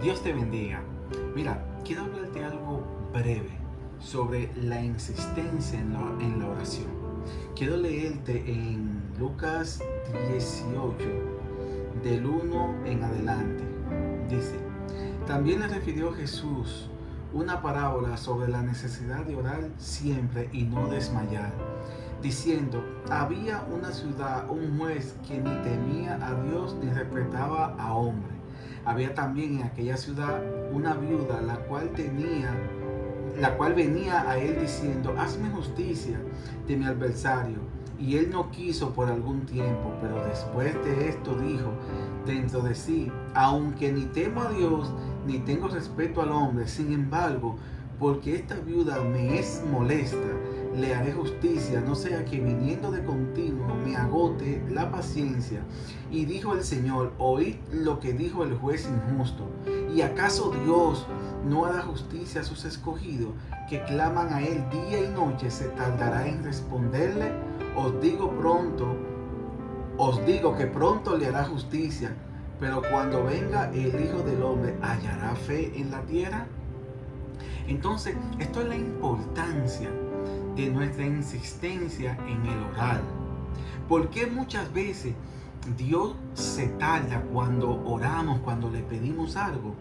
Dios te bendiga. Mira, quiero hablarte algo breve sobre la insistencia en la, oración. Quiero leerte en Lucas 18, del 1 en adelante. Dice, también le refirió Jesús una parábola sobre la necesidad de orar siempre y no desmayar, diciendo, había una ciudad, un juez que ni temía a Dios ni respetaba a hombre había también en aquella ciudad una viuda, la cual tenía, la cual venía a él diciendo, hazme justicia de mi adversario. Y él no quiso por algún tiempo, pero después de esto dijo dentro de sí, aunque ni temo a Dios, ni tengo respeto al hombre, sin embargo, porque esta viuda me es molesta, le haré justicia, no sea que viniendo de continuo me agote la paciencia. Y dijo el Señor, oíd lo que dijo el juez injusto. ¿Y acaso Dios no hará justicia a sus escogidos que claman a Él día y noche? ¿Se tardará en responderle? Os digo pronto, os digo que pronto le hará justicia. Pero cuando venga el Hijo del Hombre, ¿hallará fe en la tierra? Entonces, esto es la importancia de nuestra insistencia en el orar. Porque muchas veces Dios se tarda cuando oramos, cuando le pedimos algo?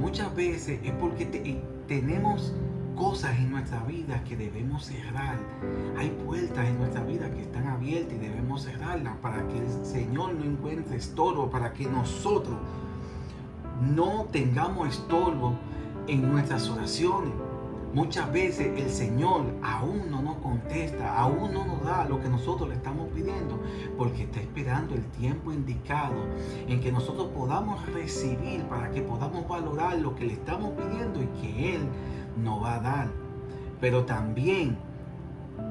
Muchas veces es porque tenemos cosas en nuestra vida que debemos cerrar. Hay puertas en nuestra vida que están abiertas y debemos cerrarlas para que el Señor no encuentre estorbo, para que nosotros no tengamos estorbo en nuestras oraciones. Muchas veces el Señor aún no nos contesta, aún no nos da lo que nosotros le estamos pidiendo, porque está esperando el tiempo indicado en que nosotros podamos recibir para que podamos valorar lo que le estamos pidiendo y que Él nos va a dar. Pero también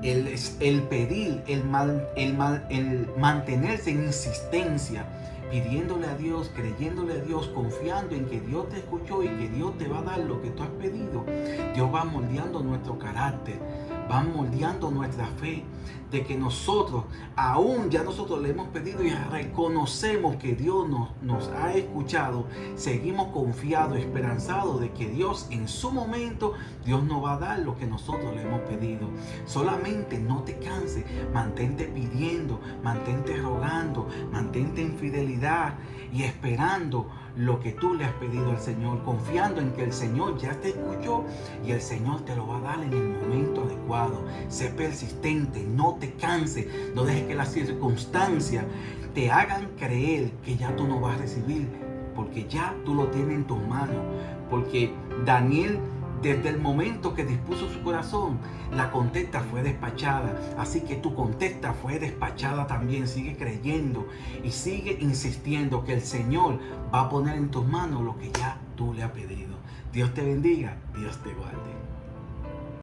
el, el pedir, el, mal, el, mal, el mantenerse en insistencia, pidiéndole a Dios, creyéndole a Dios, confiando en que Dios te escuchó y que Dios te va a dar lo que tú has pedido. Dios va moldeando nuestro carácter, va moldeando nuestra fe, de que nosotros, aún ya nosotros le hemos pedido y reconocemos que Dios nos, nos ha escuchado, seguimos confiados, esperanzados de que Dios en su momento, Dios nos va a dar lo que nosotros le hemos pedido. Solamente no te canses, mantente pidiendo, mantente rogando, mantente en fidelidad y esperando lo que tú le has pedido al Señor, confiando en que el Señor ya te escuchó y el Señor te lo va a dar en el momento adecuado. Sé persistente, no te canse, no dejes que las circunstancias te hagan creer que ya tú no vas a recibir, porque ya tú lo tienes en tus manos, porque Daniel desde el momento que dispuso su corazón, la contesta fue despachada. Así que tu contesta fue despachada también. Sigue creyendo y sigue insistiendo que el Señor va a poner en tus manos lo que ya tú le has pedido. Dios te bendiga, Dios te guarde.